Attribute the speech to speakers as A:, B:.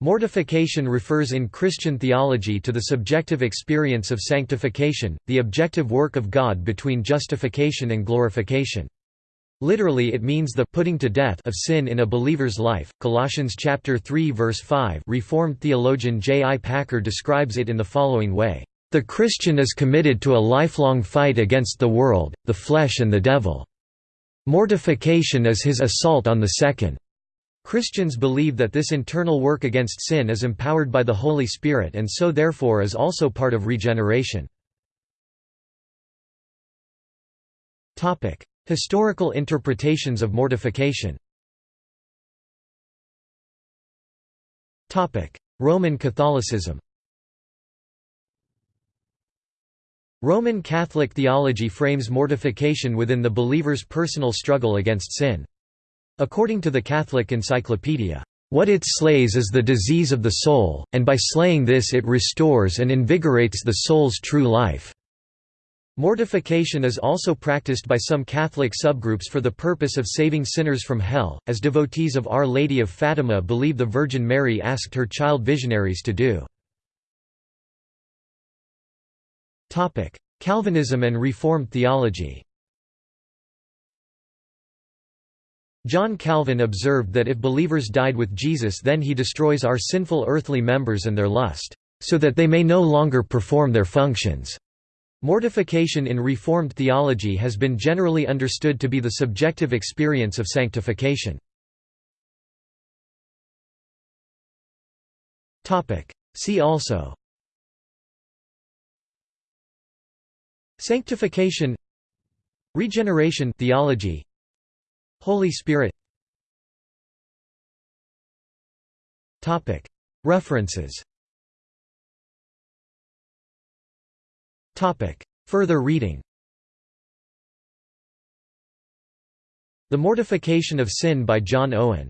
A: Mortification refers in Christian theology to the subjective experience of sanctification, the objective work of God between justification and glorification. Literally it means the putting to death of sin in a believer's life. Colossians chapter 3 verse 5. Reformed theologian J. I. Packer describes it in the following way: The Christian is committed to a lifelong fight against the world, the flesh and the devil. Mortification is his assault on the second. Christians believe that this internal work against sin is empowered by the Holy Spirit and so therefore is also part of regeneration. Historical interpretations of mortification Roman Catholicism Roman Catholic theology frames mortification within the believer's personal struggle against sin. According to the Catholic Encyclopedia, "...what it slays is the disease of the soul, and by slaying this it restores and invigorates the soul's true life." Mortification is also practiced by some Catholic subgroups for the purpose of saving sinners from hell, as devotees of Our Lady of Fatima believe the Virgin Mary asked her child visionaries to do. Calvinism and Reformed theology John Calvin observed that if believers died with Jesus then he destroys our sinful earthly members and their lust, so that they may no longer perform their functions. Mortification in Reformed theology has been generally understood to be the subjective experience of sanctification. See also Sanctification Regeneration theology Holy Spirit. References. Further reading. The Mortification of Sin by John Owen